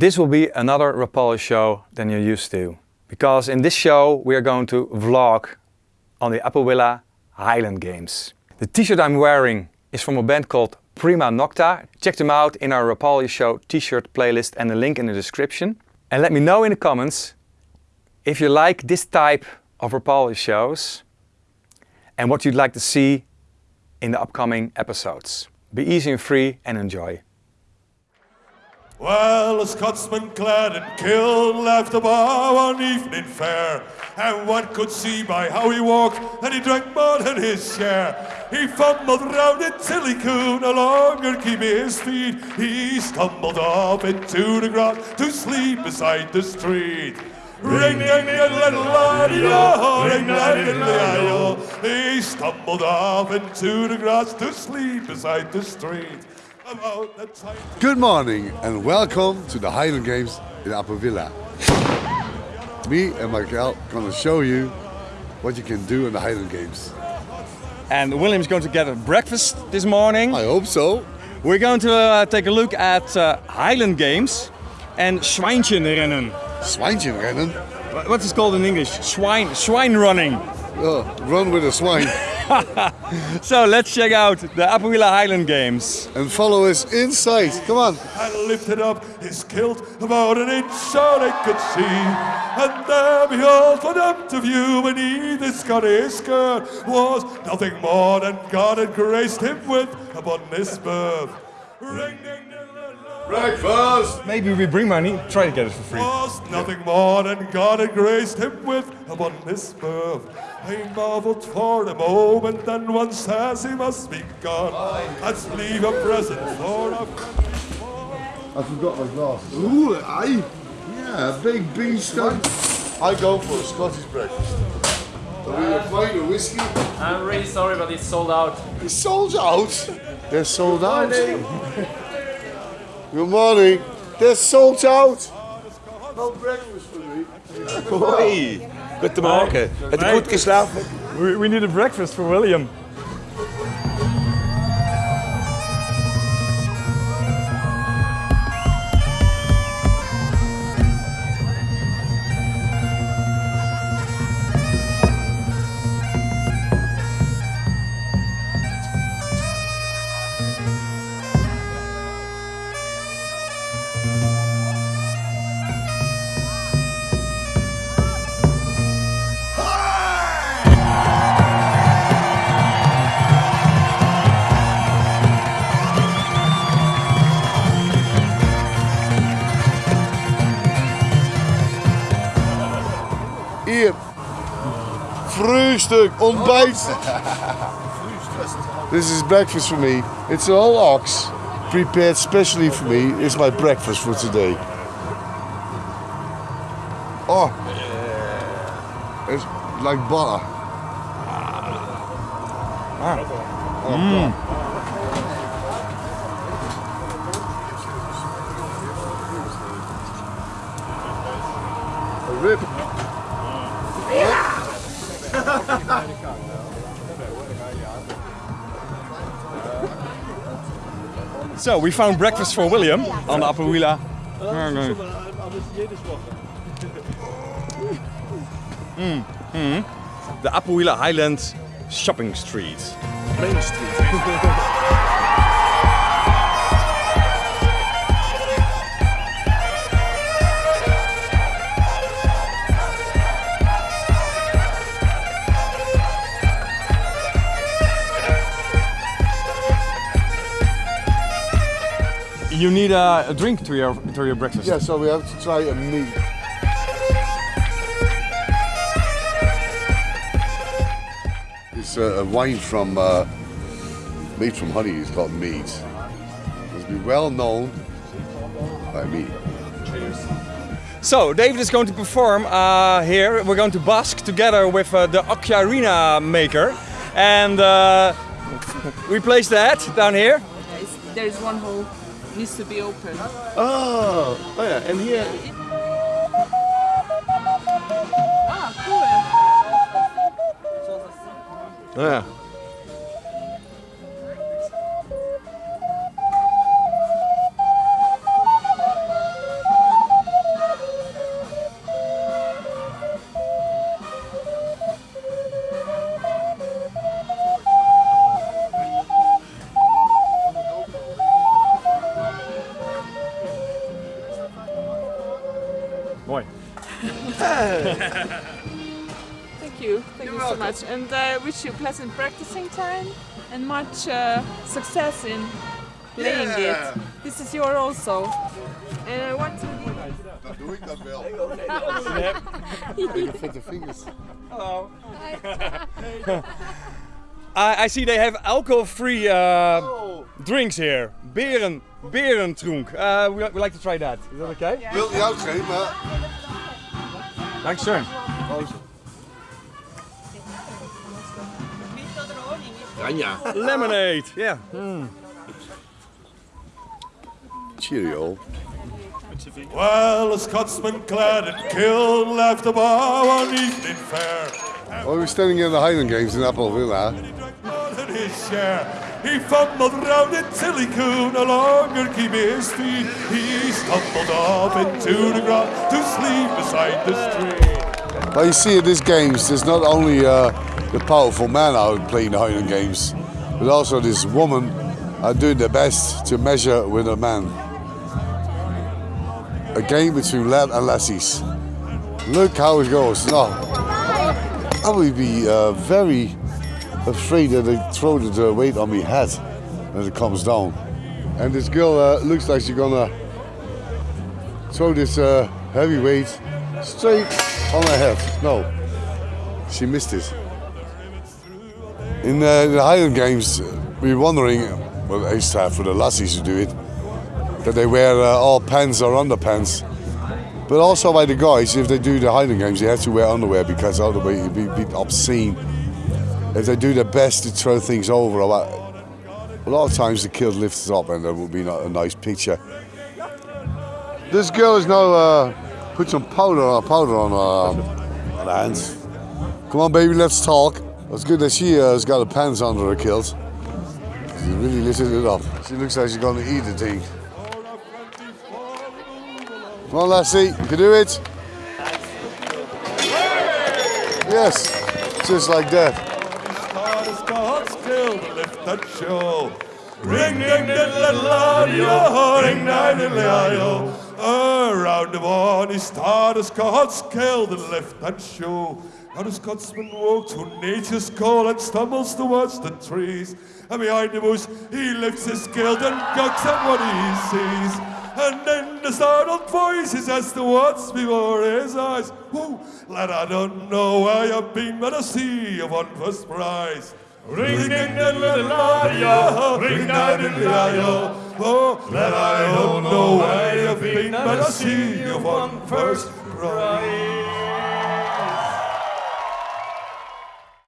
This will be another Rapalje show than you're used to. Because in this show we are going to vlog on the Apoella Highland Games. The t-shirt I'm wearing is from a band called Prima Nocta. Check them out in our Rapalje show t-shirt playlist and the link in the description. And let me know in the comments if you like this type of Rapalje shows and what you'd like to see in the upcoming episodes. Be easy and free and enjoy. Well, a Scotsman clad in kill left the bar one evening fair, and one could see by how he walked that he drank more than his share. He fumbled round it till he could no longer keep his feet. He stumbled off into the grass to sleep beside the street. Ring, ding, ding, little laddie, oh, ring, ding, oh. He stumbled off into the grass to sleep beside the street. About the time Good morning and welcome to the Highland Games in Apovilla. Me and my Michael gonna show you what you can do in the Highland Games. And William's going to get a breakfast this morning. I hope so. We're going to uh, take a look at uh, Highland Games and Schweinchenrennen. Schweinchenrennen? What is it called in English? Swine, swine running. Oh, run with a swine So let's check out the Apoella Highland Games. and follow us inside. Come on. and lifted up his kilt about an inch so they could see. And there behold, for them to view beneath his Scottish skirt was nothing more than God had graced him with upon this birth. Ring, ding, ding, ding, ding. Breakfast. Maybe we bring money, try to get it for free. was nothing more than God had graced him with upon this birth. I marveled for a moment, and one says he must be gone. Let's leave a present for a I forgot my glass. Ooh, aye. Yeah, a big beanstalk. I go for a Scottish breakfast. Are we a pint of whiskey? I'm really sorry, but it's sold out. It's sold out. They're sold out. Good morning. They're sold out. No breakfast for me. Hoi, guten Morgen. Hat gut geschlafen? We, we need a breakfast for William. Frühstück, ontbijt. This is breakfast for me. It's an old ox prepared specially for me. It's my breakfast for today. Oh. It's like butter. Ah. Oh, mm. A rib. So we found breakfast for William on the Apoella. Mm, mm. The Apoella Highland Shopping Street. Main Street. You need a, a drink to your to your breakfast. Yeah, so we have to try a meat. It's a, a wine from uh, made from honey. It's called mead. It's been well known by me. So David is going to perform uh, here. We're going to busk together with uh, the Ocarina maker, and uh, we place that down here. There's, there's one hole needs to be open. Oh, oh yeah, and here Ah, cool. Yeah. Mooi. Thank you. Thank you so much. And I wish you pleasant practicing time and much uh, success in playing Yeah. it. This is your also. And I want to. Dan doe ik dat wel. Je vindt de vingers. I, I see they have alcohol-free uh, drinks here. Beren, berentrunk. Uh, we, we like to try that. Is that okay? Wil je ook geen, maar... Dankeschön. Lemonade. Yeah. Hmm. Cheerio. Well, a Scotsman clad in kill left the bar one evening fair. Oh, we're standing in the Highland Games in Apple Villa. He fumbled round it till he could no longer keep his feet. He stumbled off into the ground to sleep beside the street. Well, you see at these games, there's not only uh, the powerful man out playing the Highland Games, but also this woman are doing their best to measure with a man. A game between lad and lassies. Look how it goes. No, I would be uh, very afraid that they throw the weight on my head when it comes down. And this girl uh, looks like she's gonna throw this uh, heavy weight straight on her head. No, she missed it. In uh, the Highland Games, uh, we were wondering, well, I used to have for the lassies to do it, that they wear uh, all pants or underpants. But also by the guys, if they do the Highland Games, they have to wear underwear because otherwise it'd be, be obscene. If they do their best to throw things over, a lot, a lot of times the kid lifts up and that will be not a nice picture. This girl is now uh, put some powder on powder on her, her hands. Come on, baby, let's talk. It's good that she uh, has got her pants under her kilt. She really lifted it up. She looks like she's gonna eat the thing. Come on, lassie, you can do it. Yes, just like that. Gods still to lift that show. Ring ding little audio, ring ding ding audio. Around the one, he started Scots killed and left that show. Now the Scotsman walks through nature's call and stumbles towards the trees. And behind the bush, he lifts his kilt and gawks at what he sees. And then the startled voices as to what's before his eyes. Whoa, lad, I don't know where you've been, but I see you won first prize. Ring ding ding little ring ding ding. Oh, lad, I don't know where you've been, but I see you won first prize.